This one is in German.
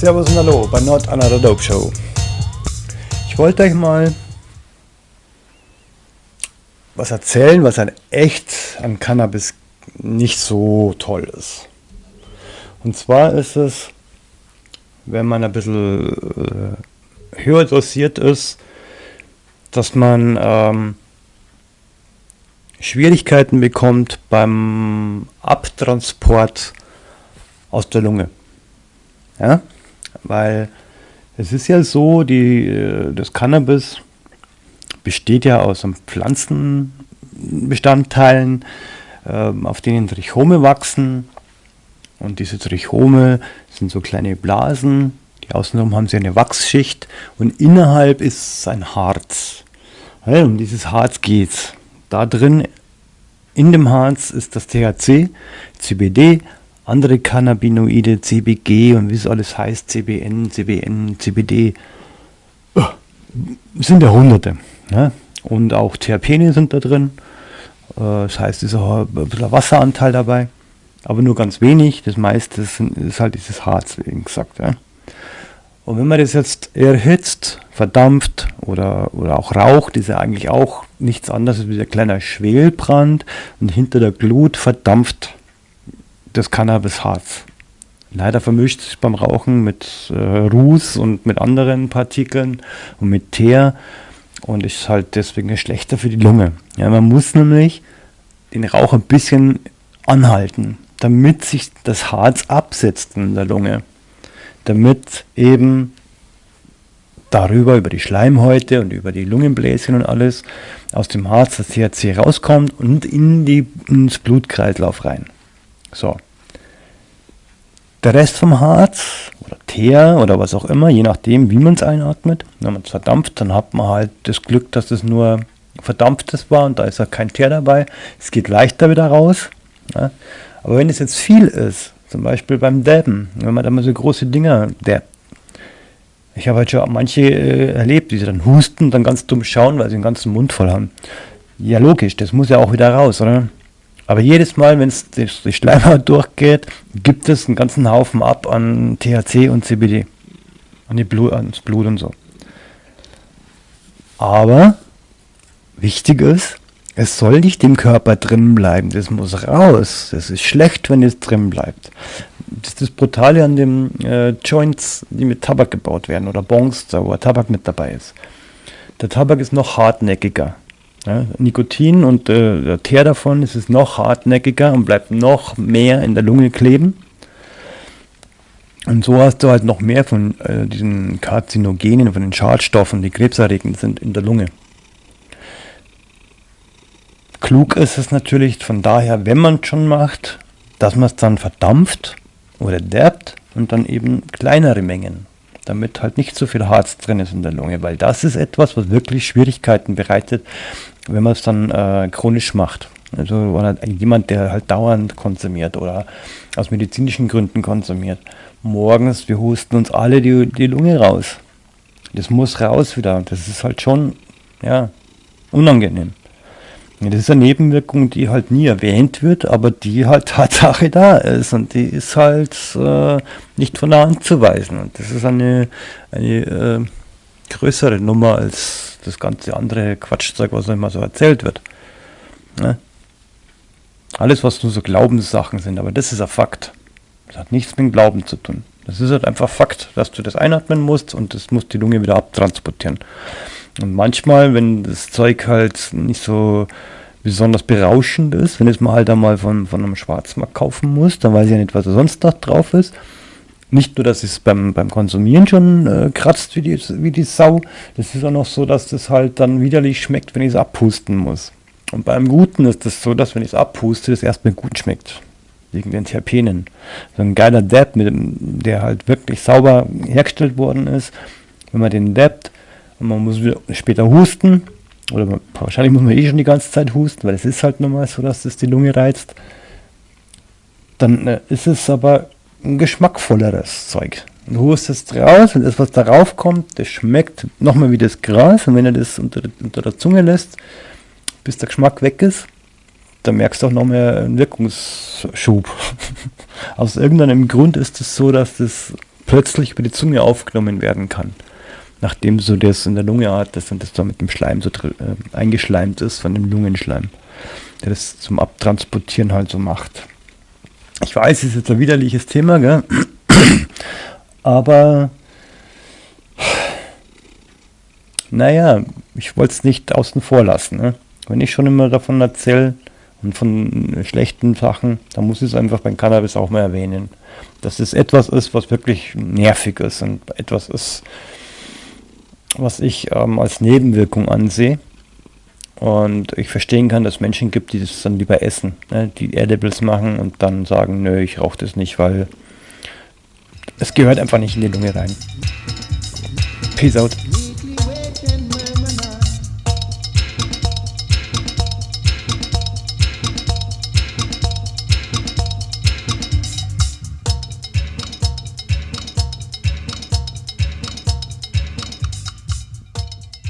Servus und Hallo bei Not Another Dope Show. Ich wollte euch mal was erzählen, was an echt an Cannabis nicht so toll ist. Und zwar ist es, wenn man ein bisschen äh, höher dosiert ist, dass man ähm, Schwierigkeiten bekommt beim Abtransport aus der Lunge. Ja? Weil es ist ja so, die, äh, das Cannabis besteht ja aus Pflanzenbestandteilen, äh, auf denen Trichome wachsen. Und diese Trichome sind so kleine Blasen, die außenrum haben sie eine Wachsschicht und innerhalb ist ein Harz. Um dieses Harz geht es. Da drin, in dem Harz, ist das THC, CBD, andere Cannabinoide, CBG und wie es alles heißt, CBN, CBN, CBD, sind ja hunderte. Ne? Und auch Terpene sind da drin. Äh, das heißt, es ist auch ein bisschen Wasseranteil dabei, aber nur ganz wenig. Das meiste ist, halt dieses Harz, wie gesagt. Ja? Und wenn man das jetzt erhitzt, verdampft oder, oder auch raucht, ist ja eigentlich auch nichts anderes als ein kleiner Schwelbrand und hinter der Glut verdampft das Cannabisharz. Leider vermischt sich beim Rauchen mit äh, Ruß und mit anderen Partikeln und mit Teer und ist halt deswegen schlechter für die Lunge. Ja, man muss nämlich den Rauch ein bisschen anhalten, damit sich das Harz absetzt in der Lunge. Damit eben darüber, über die Schleimhäute und über die Lungenbläschen und alles, aus dem Harz das THC rauskommt und in die, ins Blutkreislauf rein. So. Der Rest vom Harz oder Teer oder was auch immer, je nachdem, wie man es einatmet, wenn man es verdampft, dann hat man halt das Glück, dass es nur verdampftes war und da ist ja kein Teer dabei. Es geht leichter wieder raus. Ja. Aber wenn es jetzt viel ist, zum Beispiel beim Dabben, wenn man da mal so große Dinger dabbt, ich habe halt schon manche äh, erlebt, die dann husten dann ganz dumm schauen, weil sie den ganzen Mund voll haben. Ja, logisch, das muss ja auch wieder raus, oder? Aber jedes Mal, wenn es durch die Schleimhaut durchgeht, gibt es einen ganzen Haufen ab an THC und CBD. An die Blut, ans Blut und so. Aber wichtig ist, es soll nicht im Körper drin bleiben. Das muss raus. Das ist schlecht, wenn es drin bleibt. Das ist das Brutale an den äh, Joints, die mit Tabak gebaut werden oder Bongs, wo Tabak mit dabei ist. Der Tabak ist noch hartnäckiger. Ja, Nikotin und äh, der Teer davon ist es noch hartnäckiger und bleibt noch mehr in der Lunge kleben. Und so hast du halt noch mehr von äh, diesen Karzinogenen, von den Schadstoffen, die krebserregend sind in der Lunge. Klug ist es natürlich von daher, wenn man es schon macht, dass man es dann verdampft oder derbt und dann eben kleinere Mengen damit halt nicht so viel Harz drin ist in der Lunge, weil das ist etwas, was wirklich Schwierigkeiten bereitet, wenn man es dann äh, chronisch macht. Also halt jemand, der halt dauernd konsumiert oder aus medizinischen Gründen konsumiert. Morgens, wir husten uns alle die, die Lunge raus. Das muss raus wieder. Das ist halt schon, ja, unangenehm. Das ist eine Nebenwirkung, die halt nie erwähnt wird, aber die halt Tatsache da ist und die ist halt äh, nicht von der Hand zu weisen. Und das ist eine, eine äh, größere Nummer als das ganze andere Quatschzeug, was immer so erzählt wird. Ne? Alles, was nur so Glaubenssachen sind, aber das ist ein Fakt. Das hat nichts mit Glauben zu tun. Das ist halt einfach Fakt, dass du das einatmen musst und das muss die Lunge wieder abtransportieren. Und manchmal, wenn das Zeug halt nicht so besonders berauschend ist, wenn es mal halt einmal von, von einem Schwarzmarkt kaufen muss, dann weiß ich ja nicht, was da sonst noch drauf ist. Nicht nur, dass es beim, beim Konsumieren schon äh, kratzt wie die, wie die Sau, das ist auch noch so, dass das halt dann widerlich schmeckt, wenn ich es abpusten muss. Und beim Guten ist das so, dass wenn ich es abpuste, das erstmal gut schmeckt. Wegen den Terpenen. So ein geiler Dab, mit dem, der halt wirklich sauber hergestellt worden ist. Wenn man den und man muss später husten. Oder man, wahrscheinlich muss man eh schon die ganze Zeit husten, weil es ist halt normal so, dass es die Lunge reizt. Dann äh, ist es aber ein geschmackvolleres Zeug. Du hustest raus und das, was darauf kommt, das schmeckt nochmal wie das Gras. Und wenn du das unter, unter der Zunge lässt, bis der Geschmack weg ist, dann merkst du auch noch mehr einen Wirkungsschub. Aus irgendeinem Grund ist es so, dass das plötzlich über die Zunge aufgenommen werden kann. Nachdem so das in der Lunge hattest und das da mit dem Schleim so äh, eingeschleimt ist, von dem Lungenschleim, der das zum Abtransportieren halt so macht. Ich weiß, es ist jetzt ein widerliches Thema, gell? aber naja, ich wollte es nicht außen vor lassen. Ne? Wenn ich schon immer davon erzähle und von schlechten Sachen, dann muss ich es einfach beim Cannabis auch mal erwähnen. Dass es etwas ist, was wirklich nervig ist und etwas ist, was ich ähm, als Nebenwirkung ansehe. Und ich verstehen kann, dass es Menschen gibt, die das dann lieber essen, ne? die Edibles machen und dann sagen, nö, ich rauche das nicht, weil es gehört einfach nicht in die Lunge rein. Peace out.